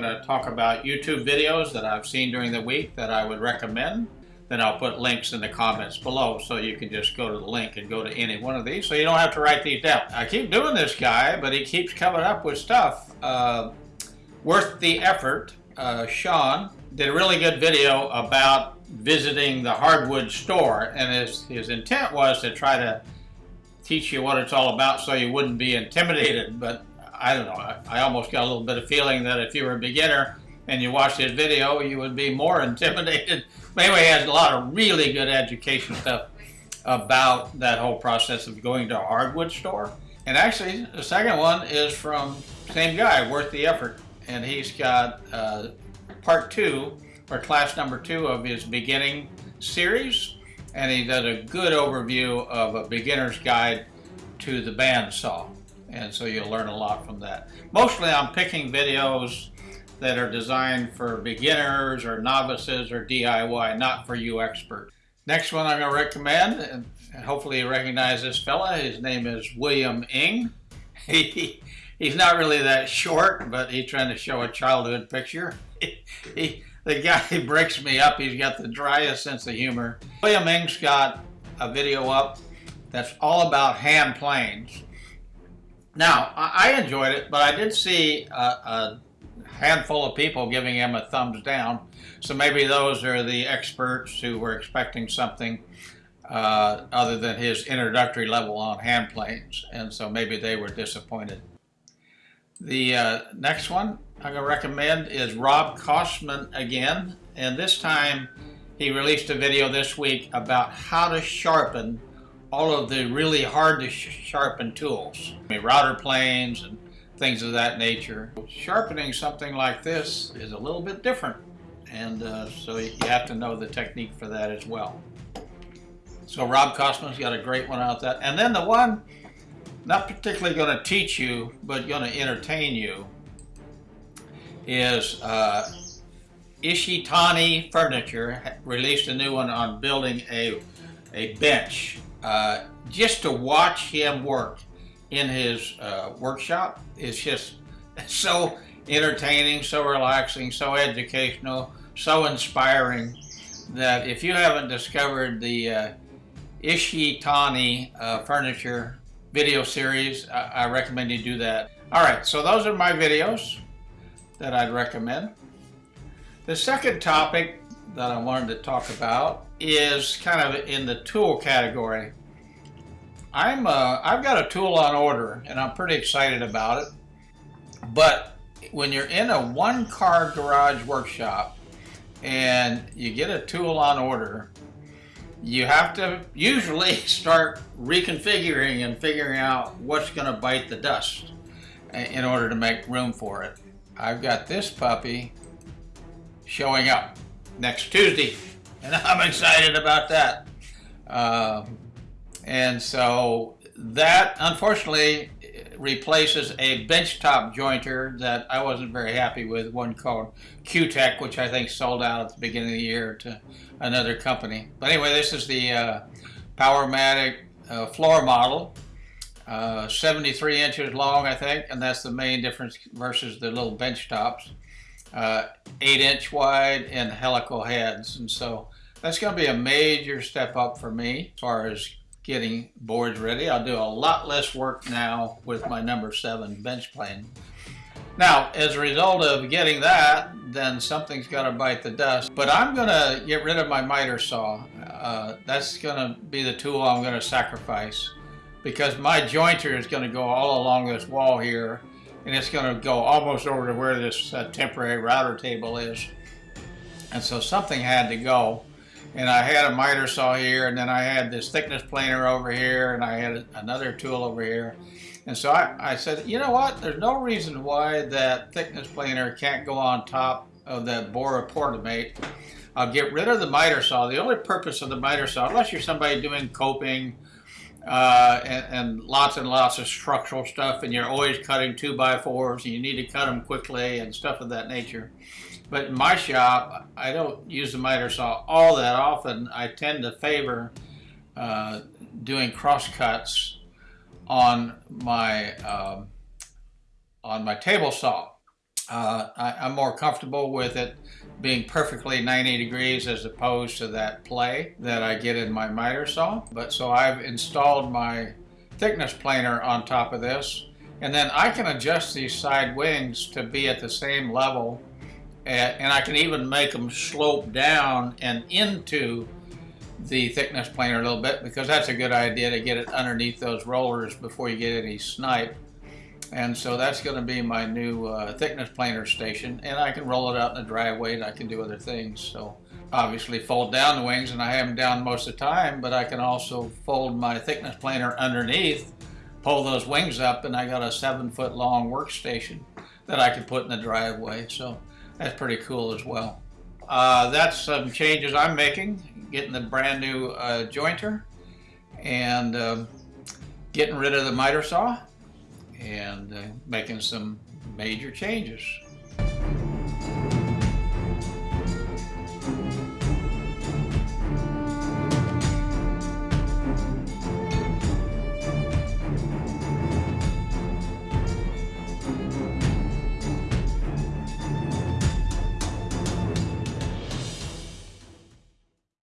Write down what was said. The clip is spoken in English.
going to talk about YouTube videos that I've seen during the week that I would recommend. Then I'll put links in the comments below so you can just go to the link and go to any one of these so you don't have to write these down. I keep doing this guy, but he keeps coming up with stuff uh, worth the effort. Uh, Sean did a really good video about visiting the hardwood store and his, his intent was to try to teach you what it's all about so you wouldn't be intimidated but I don't know I, I almost got a little bit of feeling that if you were a beginner and you watched his video you would be more intimidated but anyway he has a lot of really good education stuff about that whole process of going to a hardwood store and actually the second one is from same guy worth the effort and he's got uh, part two or class number two of his beginning series. And he does a good overview of a beginner's guide to the bandsaw. And so you'll learn a lot from that. Mostly I'm picking videos that are designed for beginners or novices or DIY, not for you experts. Next one I'm going to recommend, and hopefully you recognize this fella. His name is William Ng. He, he's not really that short, but he's trying to show a childhood picture. He, he, the guy breaks me up. He's got the driest sense of humor. William Ng's got a video up that's all about hand planes. Now, I enjoyed it, but I did see a, a handful of people giving him a thumbs down. So maybe those are the experts who were expecting something uh, other than his introductory level on hand planes. And so maybe they were disappointed. The uh, next one I'm going to recommend is Rob Cosman again. And this time he released a video this week about how to sharpen all of the really hard to sharpen tools. I mean, router planes and things of that nature. Sharpening something like this is a little bit different. And uh, so you have to know the technique for that as well. So Rob Cosman's got a great one out there. And then the one not particularly going to teach you, but going to entertain you, is uh, Ishitani Furniture released a new one on building a, a bench. Uh, just to watch him work in his uh, workshop is just so entertaining, so relaxing, so educational, so inspiring that if you haven't discovered the uh, Ishitani uh, furniture video series, I, I recommend you do that. All right, so those are my videos that I'd recommend. The second topic that I wanted to talk about is kind of in the tool category. I'm uh, I've got a tool on order and I'm pretty excited about it. But when you're in a one car garage workshop and you get a tool on order, you have to usually start reconfiguring and figuring out what's going to bite the dust in order to make room for it. I've got this puppy showing up next Tuesday and I'm excited about that. Um, and so that unfortunately replaces a benchtop jointer that I wasn't very happy with, one called Cutech, which I think sold out at the beginning of the year to another company. But anyway, this is the uh, Powermatic uh, floor model, uh, 73 inches long, I think, and that's the main difference versus the little bench tops. Uh, 8 inch wide and helical heads, and so that's going to be a major step up for me as far as getting boards ready. I'll do a lot less work now with my number seven bench plane. Now, as a result of getting that, then something's got to bite the dust. But I'm going to get rid of my miter saw. Uh, that's going to be the tool I'm going to sacrifice because my jointer is going to go all along this wall here and it's going to go almost over to where this uh, temporary router table is. And so something had to go. And I had a miter saw here and then I had this thickness planer over here and I had another tool over here. And so I, I said you know what? There's no reason why that thickness planer can't go on top of that Bora Portamate I'll get rid of the miter saw. The only purpose of the miter saw unless you're somebody doing coping uh, and, and, lots and lots of structural stuff and you're always cutting two by fours and you need to cut them quickly and stuff of that nature but in my shop, I don't use the miter saw all that often. I tend to favor uh, doing cross cuts on my um, on my table saw. Uh, I, I'm more comfortable with it being perfectly 90 degrees as opposed to that play that I get in my miter saw. But so I've installed my thickness planer on top of this and then I can adjust these side wings to be at the same level and, and I can even make them slope down and into the thickness planer a little bit because that's a good idea to get it underneath those rollers before you get any snipe. And so that's going to be my new uh, thickness planer station. And I can roll it out in the driveway and I can do other things. So obviously fold down the wings and I have them down most of the time, but I can also fold my thickness planer underneath, pull those wings up and I got a seven foot long workstation that I can put in the driveway. So that's pretty cool as well. Uh, that's some changes I'm making, getting the brand new uh, jointer and um, getting rid of the miter saw and uh, making some major changes.